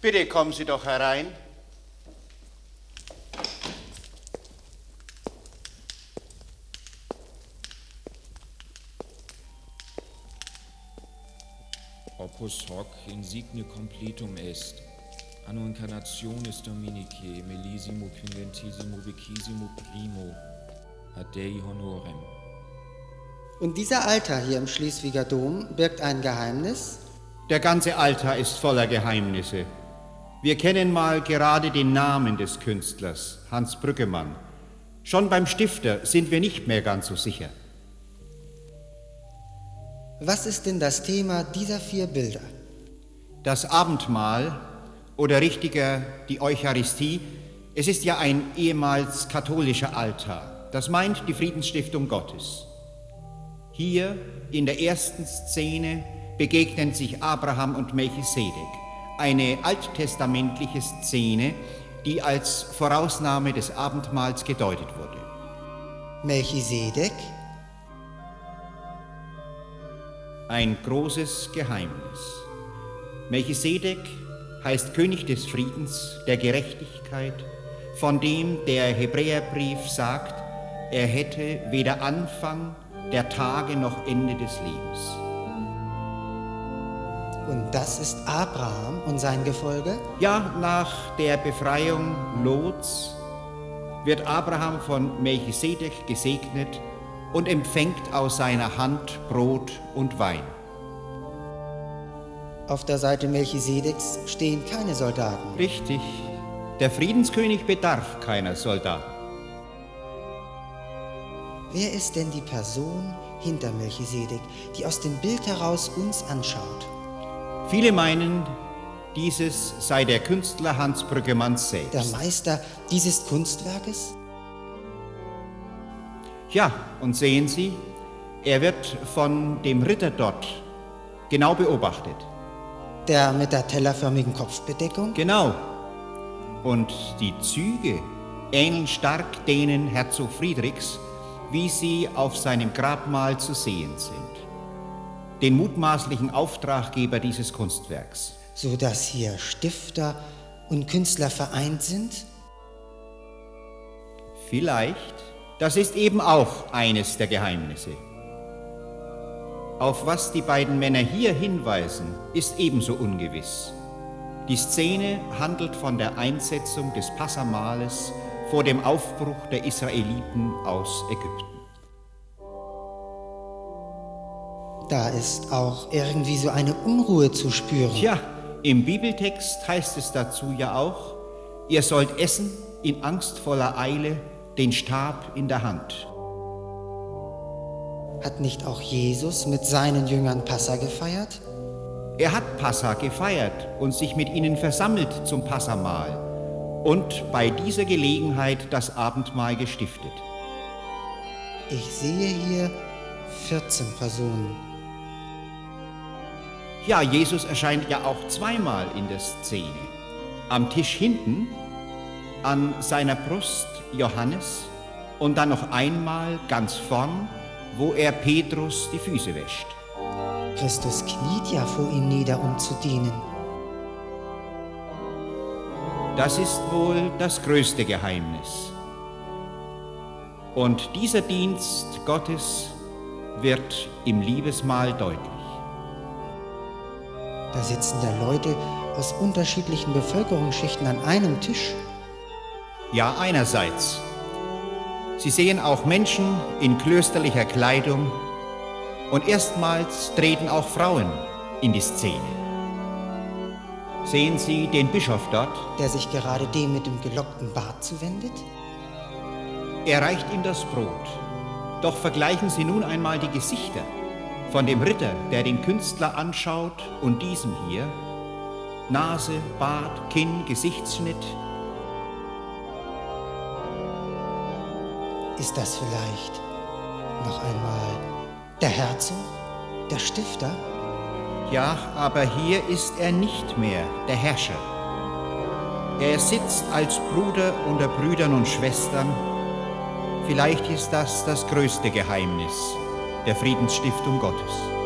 Bitte kommen Sie doch herein. Opus hoc insigne completum est. Anno incarnationis Dominicae millesimo quingentesimo vicisimo primo ad Dei honorem. Und dieser Altar hier im Schleswiger Dom birgt ein Geheimnis? Der ganze Altar ist voller Geheimnisse. Wir kennen mal gerade den Namen des Künstlers, Hans Brüggemann. Schon beim Stifter sind wir nicht mehr ganz so sicher. Was ist denn das Thema dieser vier Bilder? Das Abendmahl oder richtiger die Eucharistie, es ist ja ein ehemals katholischer Altar. Das meint die Friedensstiftung Gottes. Hier in der ersten Szene begegnen sich Abraham und Melchisedek, eine alttestamentliche Szene, die als Vorausnahme des Abendmahls gedeutet wurde. Melchisedek? Ein großes Geheimnis. Melchisedek heißt König des Friedens, der Gerechtigkeit, von dem der Hebräerbrief sagt, er hätte weder Anfang der Tage noch Ende des Lebens. Und das ist Abraham und sein Gefolge? Ja, nach der Befreiung Lots wird Abraham von Melchisedek gesegnet und empfängt aus seiner Hand Brot und Wein. Auf der Seite Melchisedeks stehen keine Soldaten. Richtig, der Friedenskönig bedarf keiner Soldaten. Wer ist denn die Person hinter Melchisedek, die aus dem Bild heraus uns anschaut? Viele meinen, dieses sei der Künstler Hans Brüggemann selbst. Der Meister dieses Kunstwerkes? Ja, und sehen Sie, er wird von dem Ritter dort genau beobachtet. Der mit der tellerförmigen Kopfbedeckung? Genau. Und die Züge ähneln stark denen Herzog Friedrichs, wie sie auf seinem Grabmal zu sehen sind. Den mutmaßlichen Auftraggeber dieses Kunstwerks. So dass hier Stifter und Künstler vereint sind? Vielleicht. Das ist eben auch eines der Geheimnisse. Auf was die beiden Männer hier hinweisen, ist ebenso ungewiss. Die Szene handelt von der Einsetzung des Passamales vor dem Aufbruch der Israeliten aus Ägypten. Da ist auch irgendwie so eine Unruhe zu spüren. Tja, im Bibeltext heißt es dazu ja auch, ihr sollt essen in angstvoller Eile, den Stab in der Hand. Hat nicht auch Jesus mit seinen Jüngern Passa gefeiert? Er hat Passa gefeiert und sich mit ihnen versammelt zum Passamahl und bei dieser Gelegenheit das Abendmahl gestiftet. Ich sehe hier 14 Personen. Ja, Jesus erscheint ja auch zweimal in der Szene. Am Tisch hinten, an seiner Brust Johannes und dann noch einmal ganz vorn, wo er Petrus die Füße wäscht. Christus kniet ja vor ihm nieder, um zu dienen. Das ist wohl das größte Geheimnis. Und dieser Dienst Gottes wird im Liebesmahl deutlich. Da sitzen da Leute aus unterschiedlichen Bevölkerungsschichten an einem Tisch. Ja, einerseits. Sie sehen auch Menschen in klösterlicher Kleidung und erstmals treten auch Frauen in die Szene. Sehen Sie den Bischof dort? Der sich gerade dem mit dem gelockten Bart zuwendet? Er reicht ihm das Brot. Doch vergleichen Sie nun einmal die Gesichter von dem Ritter, der den Künstler anschaut, und diesem hier. Nase, Bart, Kinn, Gesichtsschnitt. Ist das vielleicht noch einmal der Herzog, der Stifter? Ja, aber hier ist er nicht mehr der Herrscher. Er sitzt als Bruder unter Brüdern und Schwestern. Vielleicht ist das das größte Geheimnis der Friedensstiftung Gottes.